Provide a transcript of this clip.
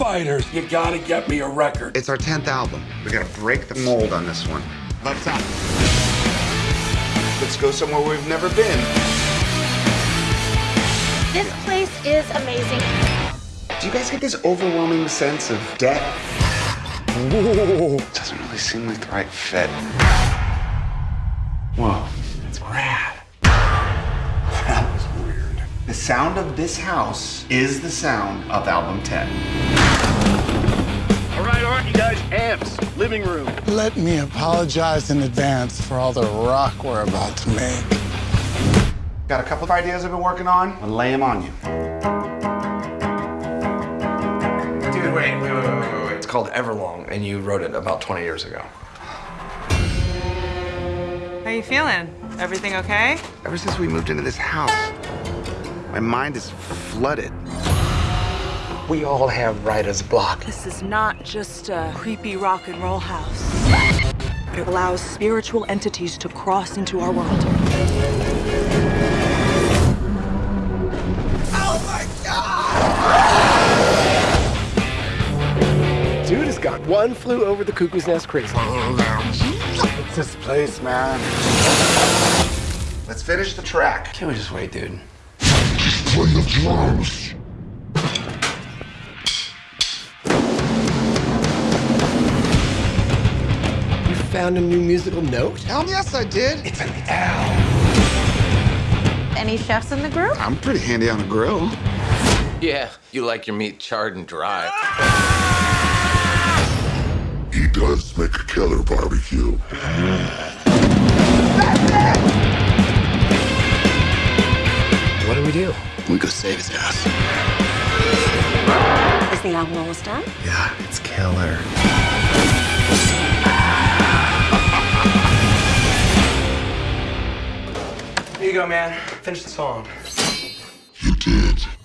Fighters. You gotta get me a record. It's our 10th album. We gotta break the mold on this one. Left side. Let's go somewhere we've never been. This place is amazing. Do you guys get this overwhelming sense of debt? Whoa. Doesn't really seem like the right fit. The sound of this house is the sound of album 10. All right, all right, you guys. Amps, living room. Let me apologize in advance for all the rock we're about to make. Got a couple of ideas I've been working on. I'll lay them on you. Dude, wait, wait, wait, wait, wait, wait. It's called Everlong, and you wrote it about 20 years ago. How you feeling? Everything okay? Ever since we moved into this house, my mind is flooded. We all have writer's block. This is not just a creepy rock and roll house. It allows spiritual entities to cross into our world. Oh my God! Dude has got one flew over the cuckoo's nest crazy. It's this place, man. Let's finish the track. Can't we just wait, dude? You found a new musical note? Hell yes, I did. It's an L. Any chefs in the group? I'm pretty handy on a grill. Yeah, you like your meat charred and dry. He does make a killer barbecue. Ah. Do? We go save his ass. Is the album almost done? Yeah, it's killer. Here you go, man. Finish the song. You did.